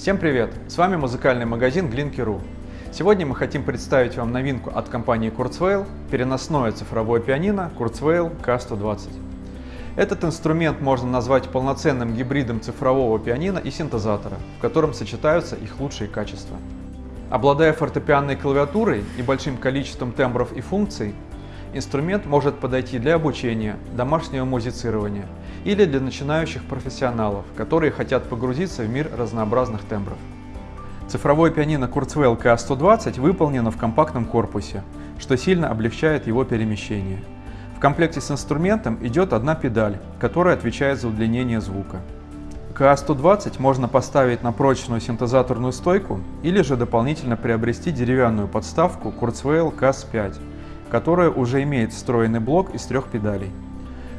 Всем привет! С вами музыкальный магазин Glinky.ru. Сегодня мы хотим представить вам новинку от компании Kurzweil – переносное цифровое пианино Kurzweil K120. Этот инструмент можно назвать полноценным гибридом цифрового пианино и синтезатора, в котором сочетаются их лучшие качества. Обладая фортепианной клавиатурой и большим количеством тембров и функций, инструмент может подойти для обучения, домашнего музицирования или для начинающих профессионалов, которые хотят погрузиться в мир разнообразных тембров. Цифровое пианино Kurzweil K120 выполнено в компактном корпусе, что сильно облегчает его перемещение. В комплекте с инструментом идет одна педаль, которая отвечает за удлинение звука. КА-120 можно поставить на прочную синтезаторную стойку или же дополнительно приобрести деревянную подставку Kurzweil KAS-5, которая уже имеет встроенный блок из трех педалей.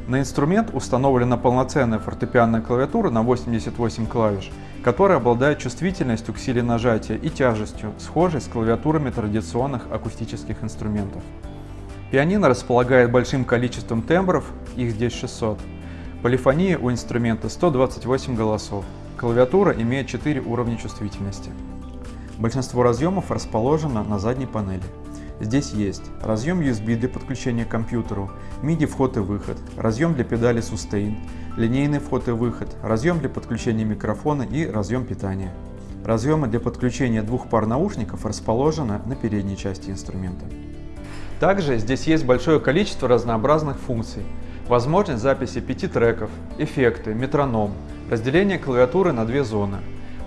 На инструмент установлена полноценная фортепианная клавиатура на 88 клавиш, которая обладает чувствительностью к силе нажатия и тяжестью, схожей с клавиатурами традиционных акустических инструментов. Пианино располагает большим количеством тембров, их здесь 600. Полифония у инструмента 128 голосов. Клавиатура имеет 4 уровня чувствительности. Большинство разъемов расположено на задней панели. Здесь есть разъем USB для подключения к компьютеру, MIDI вход и выход, разъем для педали Sustain, линейный вход и выход, разъем для подключения микрофона и разъем питания. Разъемы для подключения двух пар наушников расположены на передней части инструмента. Также здесь есть большое количество разнообразных функций. Возможность записи пяти треков, эффекты, метроном, разделение клавиатуры на две зоны,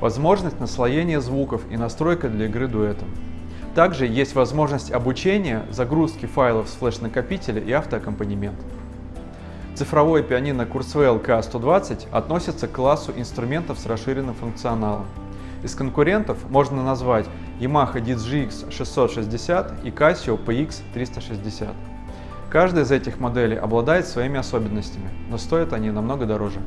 возможность наслоения звуков и настройка для игры дуэтом. Также есть возможность обучения, загрузки файлов с флеш-накопителя и автоаккомпанемент. Цифровое пианино Kurzweil K120 относится к классу инструментов с расширенным функционалом. Из конкурентов можно назвать Yamaha DGX 660 и Casio PX 360. Каждая из этих моделей обладает своими особенностями, но стоят они намного дороже.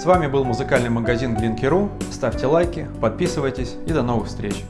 С вами был музыкальный магазин Glinky.ru. Ставьте лайки, подписывайтесь и до новых встреч!